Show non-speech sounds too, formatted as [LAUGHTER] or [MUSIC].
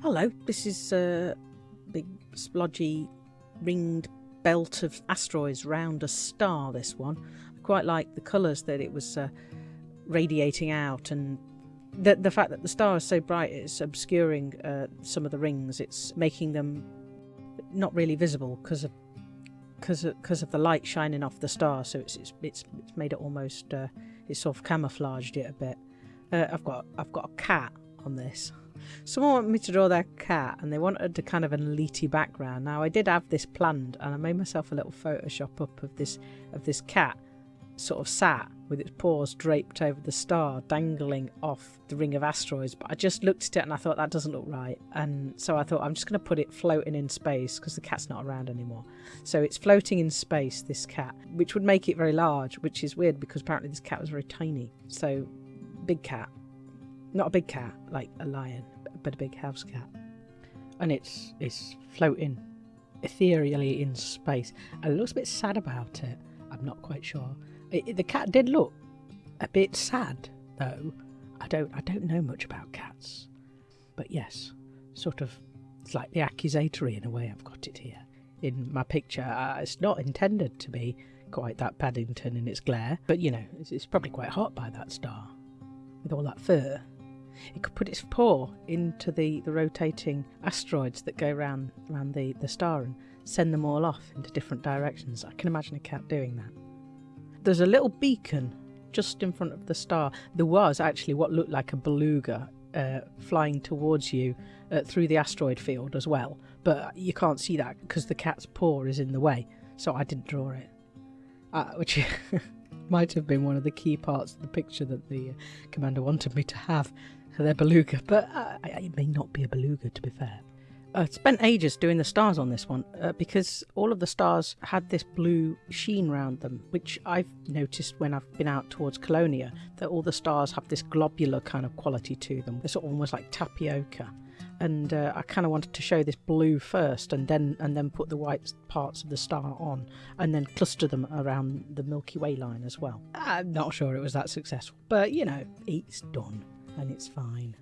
Hello, this is a big splodgy ringed belt of asteroids round a star. This one, I quite like the colours that it was uh, radiating out, and the the fact that the star is so bright, it's obscuring uh, some of the rings. It's making them not really visible because of because of, of, the light shining off the star. So it's it's it's, it's made it almost uh, it's sort of camouflaged it a bit. Uh, I've got I've got a cat on this. Someone wanted me to draw their cat and they wanted a kind of an elite background. Now I did have this planned and I made myself a little Photoshop up of this of this cat sort of sat with its paws draped over the star, dangling off the ring of asteroids. But I just looked at it and I thought that doesn't look right. And so I thought I'm just going to put it floating in space because the cat's not around anymore. So it's floating in space, this cat, which would make it very large, which is weird because apparently this cat was very tiny. So big cat. Not a big cat like a lion, but a big house cat. And it's it's floating ethereally in space. And it looks a bit sad about it. I'm not quite sure. It, the cat did look a bit sad, though. I don't I don't know much about cats, but yes, sort of slightly accusatory in a way. I've got it here in my picture. Uh, it's not intended to be quite that Paddington in its glare, but you know, it's, it's probably quite hot by that star with all that fur. It could put its paw into the, the rotating asteroids that go around around the, the star and send them all off into different directions. I can imagine a cat doing that. There's a little beacon just in front of the star. There was actually what looked like a beluga uh, flying towards you uh, through the asteroid field as well, but you can't see that because the cat's paw is in the way, so I didn't draw it. Uh, which [LAUGHS] might have been one of the key parts of the picture that the uh, commander wanted me to have their beluga, but uh, it may not be a beluga to be fair. I spent ages doing the stars on this one uh, because all of the stars had this blue sheen around them, which I've noticed when I've been out towards Colonia, that all the stars have this globular kind of quality to them. They're sort of almost like tapioca. And uh, I kind of wanted to show this blue first, and then and then put the white parts of the star on, and then cluster them around the Milky Way line as well. I'm not sure it was that successful, but you know, it's done, and it's fine.